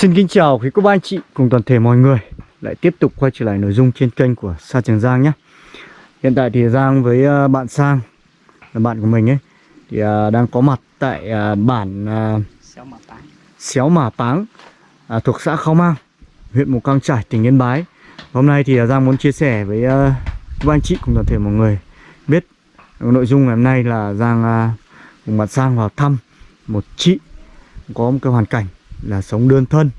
Xin kính chào quý cô bác anh chị cùng toàn thể mọi người. Lại tiếp tục quay trở lại nội dung trên kênh của Sa Trường Giang nhé. Hiện tại thì Giang với ờ, bạn Sang là bạn của mình ấy Thì ờ, đang có mặt tại ờ, bản Xéo Mả Páng à, thuộc xã Khao Mang, huyện Mù Căng Trải, tỉnh Yên Bái. Hôm nay thì à, Giang muốn chia sẻ với uh, các anh chị cùng toàn thể mọi người biết nội dung ngày hôm nay là Giang à, cùng bạn Sang vào thăm một chị có một cái hoàn cảnh là sống đơn thân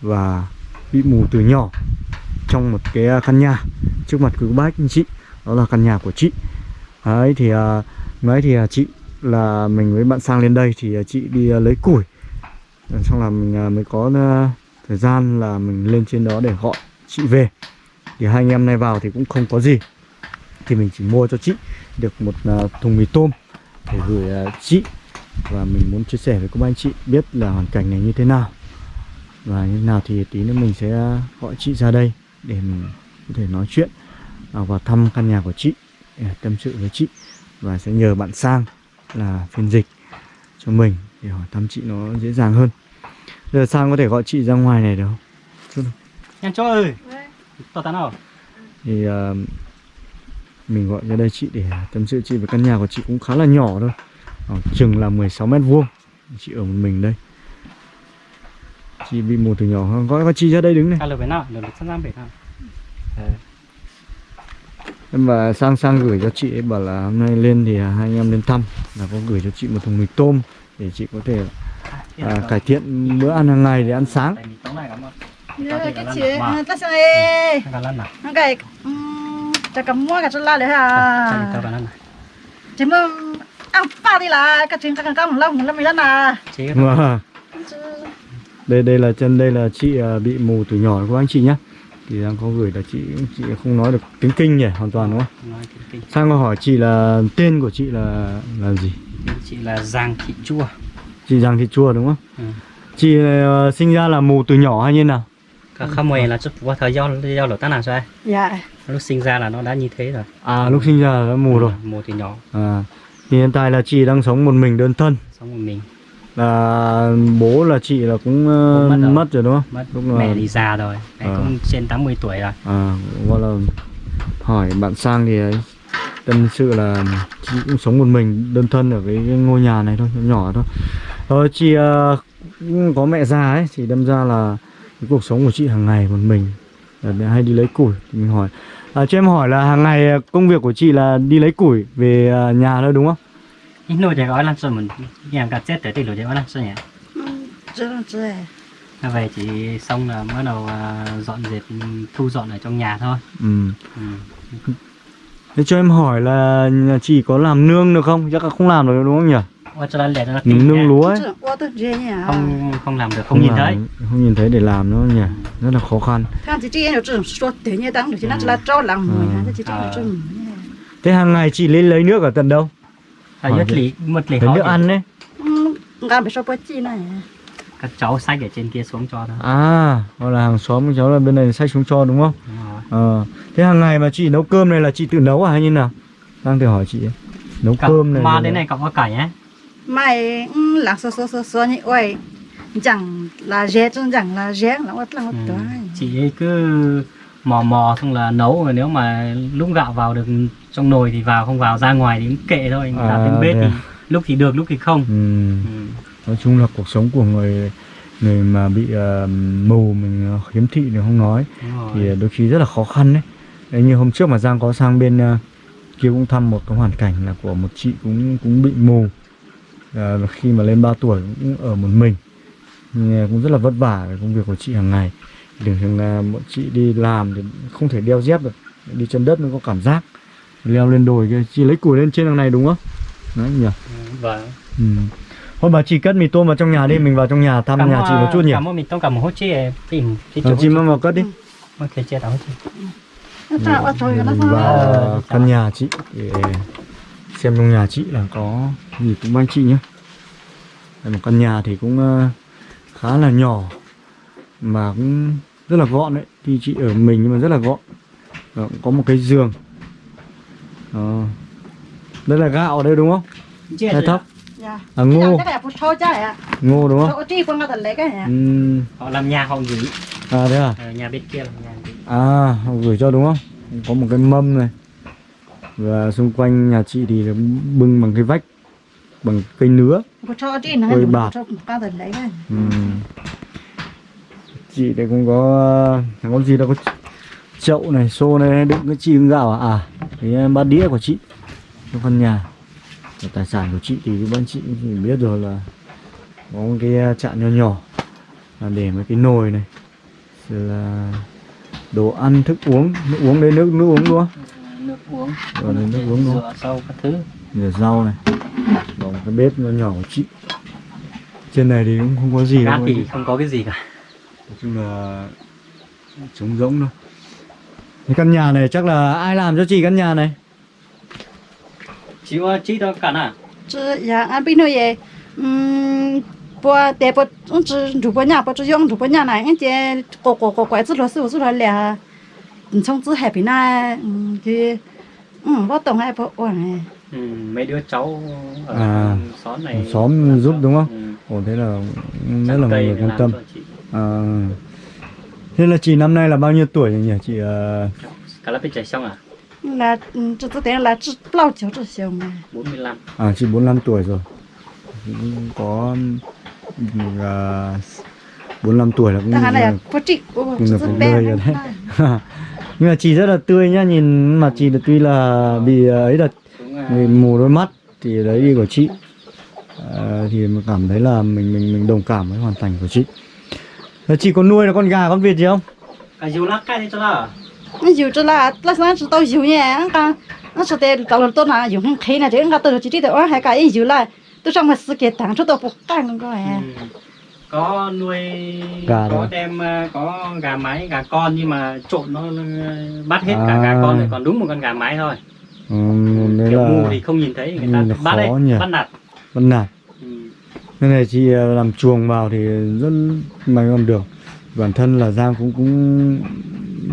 và bị mù từ nhỏ trong một cái à, căn nhà trước mặt quý bác anh chị. Đó là căn nhà của chị. Ấy thì uh, thì à, chị là mình với bạn Sang lên đây thì chị đi lấy củi. Ờ, xong là mình mới có thời gian là mình lên trên đó để gọi chị về. Thì hai anh em nay vào thì cũng không có gì. Thì mình chỉ mua cho chị được một thùng mì tôm để gửi chị và mình muốn chia sẻ với các anh chị biết là hoàn cảnh này như thế nào. Và như thế nào thì tí nữa mình sẽ à, gọi chị ra đây để mình có thể nói chuyện à, và thăm căn nhà của chị để tâm sự với chị. Và sẽ nhờ bạn sang là phiên dịch cho mình để hỏi thăm chị nó dễ dàng hơn. Giờ sang có thể gọi chị ra ngoài này được không? Nhân cho ơi! Tao tán nào? Thì ờ, mình gọi ra đây chị để tâm sự chị với căn nhà của chị cũng khá là nhỏ thôi khoảng chừng là 16 mét vuông. Chị ở một mình đây. Chị bị mù từ nhỏ gọi chị ra đây đứng này. Cả lời về nào? Lời sàng về nào? Em và sang sang gửi cho chị ấy bảo là hôm nay lên thì hai anh em lên thăm. Là có gửi cho chị một thùng mì tôm để chị có thể à, cải thiện bữa ăn hàng ngày để ăn sáng. Cái chị ăn pha đi là cái chuyện cái cầm lông lông mình lần à Wow. đây đây là chân đây là chị à, bị mù từ nhỏ của anh chị nhá. Thì đang có gửi là chị chị không nói được tiếng kinh nhỉ hoàn toàn đúng không? Nói sang có hỏi chị là tên của chị là là gì? Chị là Giang Thị Chua. Chị Giang Thị Chua đúng không? Ừ. chị ờ, sinh ra là mù từ nhỏ hay như nào? Cả không mày là chút qua thời do do lửa tán nào sao dạ. Lúc sinh ra là nó đã như thế rồi. À lúc sinh ra là đã mù rồi. Mù từ nhỏ. À thì hiện tại là chị đang sống một mình đơn thân. Xong rồi mình. Là bố là chị là cũng ờ, Bố mất rồi. mất rồi đúng không? Mất. Lúc là- Mẹ thì già rồi. Mẹ Ờ. cũng trên 80 tuổi rồi. À gọi là hỏi bạn sang thì ấy tâm sự là chị cũng sống một mình đơn thân ở cái, ngôi nhà này thôi nhỏ nhỏ thôi. Ờ, chị cũng có mẹ già ấy thì đâm ra là cái cuộc sống của chị hàng ngày một mình. Là hay đi lấy củi thì mình hỏi. À, cho em hỏi là hàng ngày công việc của chị là đi lấy củi về nhà thôi đúng không Ít nồi để gói làm sao mình Nhà cả chết tới thì lửa để gói làm sao nhỉ? Chứ chứ À, về chỉ xong là bắt đầu à, dọn dẹp thu dọn ở trong nhà thôi. Ừ. ừ. thế cho em hỏi là nhà chị có làm nương được không? Chắc là không làm được đúng không nhỉ? Nó nương, lúa ấy. không không làm được không, nhìn làm- thấy. không nhìn thấy để làm nữa nhỉ? Rất là khó khăn. Nó nó chị À. nó thế hàng ngày chị lên lấy nước ở tận đâu à, đi. lý mất nước ăn đấy phải số bữa chi này. Các cháu xách ở trên kia xuống cho thôi. À hoặc là hàng xóm cháu là bên này xách xuống cho đúng không? Ờ thế hàng ngày mà chị nấu cơm này là chị tự nấu à hay như nào? Đang thử hỏi chị ấy. nấu Cậu- cơm này mà đến này cậu có cải ấy mày là số số số số như ôi chẳng là dễ chẳng là dễ là mất là mất ừ. chị ấy cứ mò mò xong là nấu rồi nếu mà lúc gạo vào được trong nồi thì vào không vào ra ngoài thì cũng kệ thôi. À, đặt lên bếp thì à? lúc thì được lúc thì không. Ừ. ừ. nói chung là cuộc sống của người người mà bị ờ, mù mình ờ, khiếm thị thì không nói. Thì đôi khi rất là khó khăn đấy. Đấy như hôm trước mà Giang có sang bên ờ, kia cũng thăm một cái hoàn cảnh là của một chị cũng cũng bị mù. Ờ, khi mà lên 3 tuổi cũng ở một mình. Nhưng cũng rất là vất vả với công việc của chị hàng ngày thường thường là bọn chị đi làm thì không thể đeo dép được. Đi chân đất mới có cảm giác. Leo lên đồi kia chị lấy củi lên trên đằng này đúng không? Đấy nhỉ? Ừ, vâng. Ừ. thôi bà chị cất mì tôm vào trong nhà đi mình vào trong nhà thăm nhà chị một chút nhỉ? cảm ơn mình tông cả một hốt chia tìm Ờ, chỗ chị mang vào cất đi. Ok nó sao ở thôi nó mình sao vào căn nhà chị để xem trong nhà chị là có gì cũng anh chị nhé Đây một căn nhà thì cũng ờ, khá là nhỏ mà cũng rất là gọn đấy. Thì chị ở mình nhưng mà rất là gọn. Đó, cũng có một cái giường. Đó. đây là gạo ở đây đúng không? Hay thóc? dạ. À ngô, ngô đúng không? Ừm, họ làm nhà họ gửi. À thế à? Ờ, nhà bên kia là nhà gửi. À, họ gửi cho đúng không? Có một cái mâm này. Và xung quanh nhà chị thì bưng bằng cái vách Bằng cây nứa. Phụ thô chi Chị đây cũng có Thằng con gì đâu có chậu này, xô này đựng cái chi gạo à? À, cái bát đĩa của chị Trong căn nhà. Và Tài sản của chị thì anh chị thì biết rồi là Có một cái chạn nhỏ nhỏ là Để mấy cái nồi này Rồi là đồ ăn, thức uống Nước uống đây, nước nước uống không? nước uống. Rồi đây nước uống rửa sâu các thứ. Rửa rau này. Còn cái bếp nhỏ nhỏ của chị. Trên này thì cũng không có gì đâu. Thì không có cái gì cả Nói chung là trống rỗng thôi Cái căn nhà này chắc là ai làm cho chị căn nhà này? chị có chị đâu cả à chứ dạ anh biết nói gì ừm bữa để bữa ông chỉ chủ bữa nhà bữa chỉ dùng chủ bữa nhà này anh chị có có có quái chứ lo sự sự là lẹ trong chứ happy na ừm thì ừm bữa tổng hay bữa ổn này ừ, mấy đứa cháu ở À, xóm này xóm giúp đúng không? ừ. Ồ thế là rất là mọi người quan tâm. À, Thế là chị năm nay là bao nhiêu tuổi rồi nhỉ? Chị ờ, cả lớp bên chạy xong à? Là ừm chỉ có là chỉ bao nhiêu chỉ xong mà. 45 à chị 45 tuổi rồi. Cũng có uh, 45 tuổi là cũng là- là có chị có nhưng mà rất cũng đời rồi đấy. Nhưng mà chị rất là tươi nhá nhìn mà chị là tuy là bị ờ, ấy là cũng à, bị mù đôi mắt thì đấy đi của chị. Ờ, thì cảm thấy là mình mình mình đồng cảm với hoàn cảnh của chị Thế chị có nuôi là con gà con vịt gì không à dù lắc cái đi cho đó nó nhiều cho là là sáng chỉ tao nhiều nhé cái nó sẽ để tao tôi là nhiều không khí này thì anh tôi chỉ đi được hai cái nhiều là tôi trong mà sự kiện thằng cho tôi phục căng ừ. có nuôi Gà có rồi. đem à, có gà mái gà con nhưng mà trộn nó, nó bắt hết cả À. gà con rồi còn đúng một con gà mái thôi ừ, đấy kiểu là mù thì không nhìn thấy người ta là bắt đấy khó nhỉ. bắt nạt con nạt Cái này chị ờ, làm chuồng vào thì rất may còn được. Bản thân là Giang cũng cũng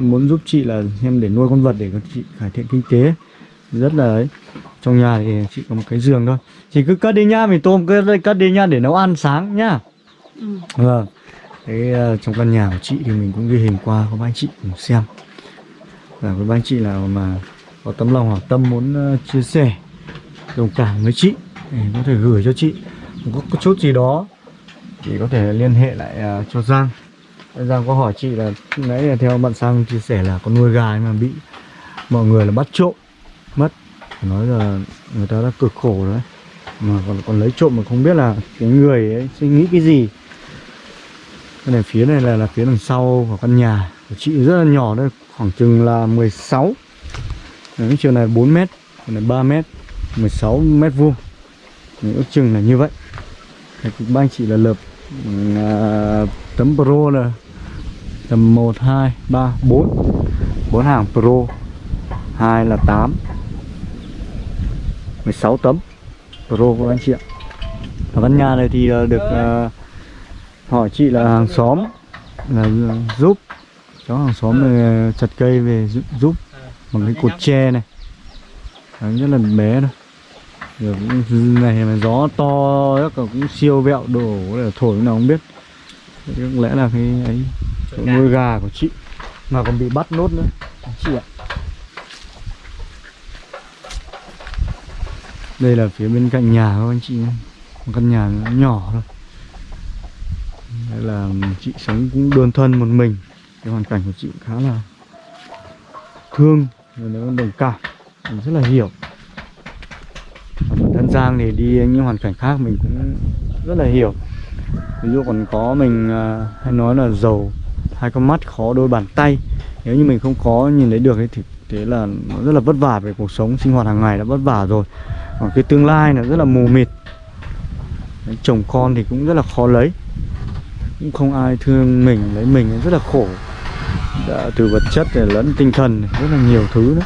muốn giúp chị là xem để nuôi con vật để cho chị cải thiện kinh tế. Rất là ấy. Trong nhà thì chị có một cái giường thôi. Chị cứ cất đi nhá, mì tôm cứ đây cất đi nhá để nấu ăn sáng nhá. Ừ. Vâng. Thế ờ, trong căn nhà của chị thì mình cũng ghi hình qua có ba anh chị cùng xem. Và có ba anh chị nào mà có tấm lòng hảo tâm muốn ờ, chia sẻ đồng cảm với chị thì có thể gửi cho chị có, có chút gì đó. Thì có thể liên hệ lại uh, cho Giang. Giang có hỏi chị là nãy là theo bạn Sang chia sẻ là có nuôi gà nhưng mà bị mọi người là bắt trộm mất. Nói là người ta đã cực khổ rồi đấy. Mà còn còn lấy trộm mà không biết là cái người ấy suy nghĩ cái gì. Cái này phía này là là phía đằng sau của căn nhà của chị rất là nhỏ đây khoảng chừng là 16 Đấy, chiều này 4 mét chiều này 3 mét 16 mét vuông. Ước chừng là như vậy. Đấy, thì ba anh chị là lợp uh, à, tấm pro là tầm 1, 2, 3, 4 4 hàng pro 2 là 8 16 tấm pro của anh chị ạ. Ở Văn nhà này thì là được uh, hỏi chị là hàng xóm là giúp. Cháu hàng xóm này chặt cây về giúp, giúp. Bằng cái cột tre này. Đấy, rất là bé thôi này mà gió to chắc là cũng siêu vẹo đổ để thổi nào không biết. Có lẽ là cái ấy nuôi gà của chị mà còn bị bắt nốt nữa. Chị ạ. Đây là phía bên cạnh nhà của anh chị nhé. Một căn nhà nhỏ thôi. Đấy là chị sống cũng đơn thân một mình. Cái hoàn cảnh của chị cũng khá là thương và nó đồng cảm. Mình rất là hiểu Giang thì đi những hoàn cảnh khác mình cũng rất là hiểu. Ví dụ còn có mình à, hay nói là giàu hai con mắt, khó đôi bàn tay. Nếu như mình không có nhìn thấy được ấy thì thế là nó rất là vất vả về cuộc sống sinh hoạt hàng ngày đã vất vả rồi. Còn cái tương lai là rất là mù mịt. Chồng con thì cũng rất là khó lấy. Cũng không ai thương mình, lấy mình rất là khổ. Đã từ vật chất để lẫn tinh thần rất là nhiều thứ nữa.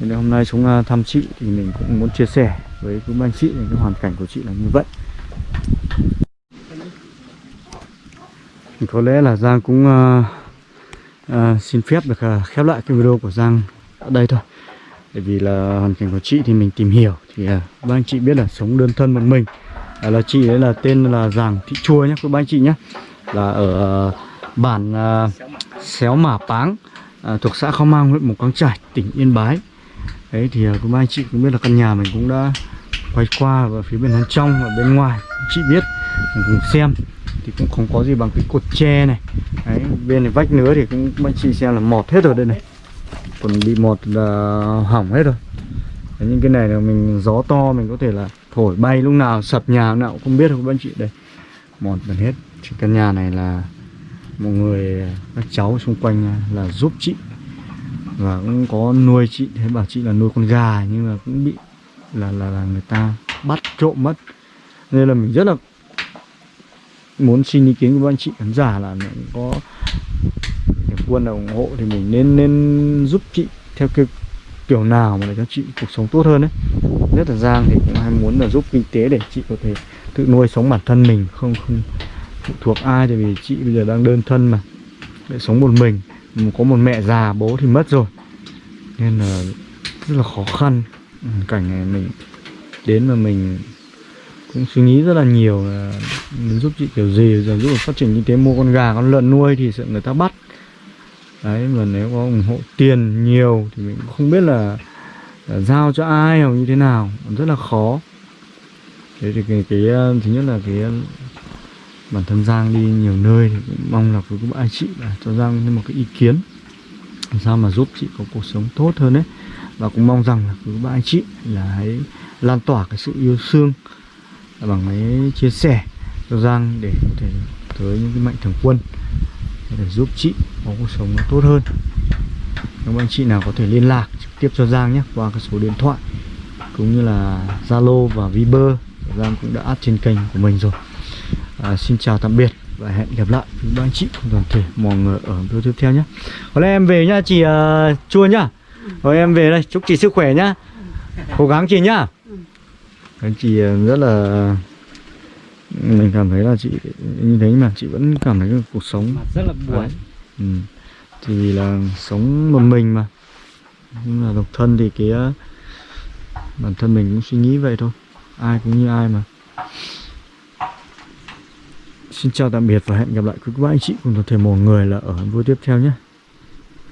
Nên hôm nay chúng à, thăm chị thì mình cũng muốn chia sẻ với cô anh chị thì cái hoàn cảnh của chị là như vậy. Có lẽ là Giang cũng uh, uh, xin phép được uh, khép lại cái video của Giang ở đây thôi. Bởi vì là hoàn cảnh của chị thì mình tìm hiểu. Thì uh, các anh chị biết là sống đơn thân một mình. Uh, Là chị ấy là tên là Giàng Thị Chua nhé các anh chị nhé Là ở uh, bản uh, Xéo Mả Páng uh, Thuộc xã Khao Mang, huyện Mù Căng Trải, tỉnh Yên Bái. Đấy thì uh, các anh chị cũng biết là căn nhà mình cũng đã quay qua và phía bên trong và bên ngoài. Chị biết mình cùng xem. Thì cũng không có gì bằng cái cột tre này. Đấy bên này vách nữa thì cũng anh chị xem là mọt hết rồi đây này. Còn bị mọt là hỏng hết rồi. Đấy, những cái này là mình gió to mình có thể là thổi bay lúc nào sập nhà lúc nào cũng không biết không các anh chị. Đây mọt gần hết. Thì căn nhà này là một người các cháu xung quanh là giúp chị. Và cũng có nuôi chị. Thế bảo chị là nuôi con gà nhưng mà cũng bị là là là người ta bắt trộm mất. Nên là mình rất là muốn xin ý kiến của anh chị khán giả là mình có thể quân là ủng hộ thì mình nên nên giúp chị theo cái kiểu nào mà để cho chị cuộc sống tốt hơn đấy nhất là Giang thì cũng hay muốn là giúp kinh tế để chị có thể tự nuôi sống bản thân mình, không không phụ thuộc ai tại vì chị bây giờ đang đơn thân mà, để sống một mình. Có một mẹ già, bố thì mất rồi. Nên là rất là khó khăn cảnh này mình đến mà mình cũng suy nghĩ rất là nhiều là mình giúp chị kiểu gì giờ giúp phát triển kinh tế mua con gà con lợn nuôi thì sợ người ta bắt. Đấy mà nếu có ủng hộ tiền nhiều thì mình cũng không biết là, là giao cho ai hoặc như thế nào rất là khó. Thế thì cái, cái ờ, thứ nhất là cái ờ, bản thân Giang đi nhiều nơi thì cũng mong là với các anh chị là cho Giang thêm một cái ý kiến làm sao mà giúp chị có cuộc sống tốt hơn đấy và cũng mong rằng là cứ ba anh chị là hãy lan tỏa cái sự yêu thương bằng cái chia sẻ cho Giang để có thể tới những cái mạnh thường quân để giúp chị có cuộc sống nó tốt hơn. Các anh chị nào có thể liên lạc trực tiếp cho Giang nhé qua cái số điện thoại cũng như là Zalo và Viber. Giang cũng đã add trên kênh của mình rồi. À, xin chào tạm biệt và hẹn gặp lại với ba anh chị cùng toàn thể mọi người ở video tiếp theo nhé. Có lẽ em về nhá chị uh, chua nhá rồi em về đây. Chúc chị sức khỏe nhá. Cố gắng chị nhá. Anh chị rất là mình cảm thấy là chị như thế mà chị vẫn cảm thấy cuộc sống. Mặt rất là buồn. Ừ. thì là sống một mình mà. Nhưng là độc thân thì cái bản thân mình cũng suy nghĩ vậy thôi. Ai cũng như ai mà. Xin chào tạm biệt và hẹn gặp lại quý các anh chị cùng toàn thể mọi người là ở video tiếp theo nhé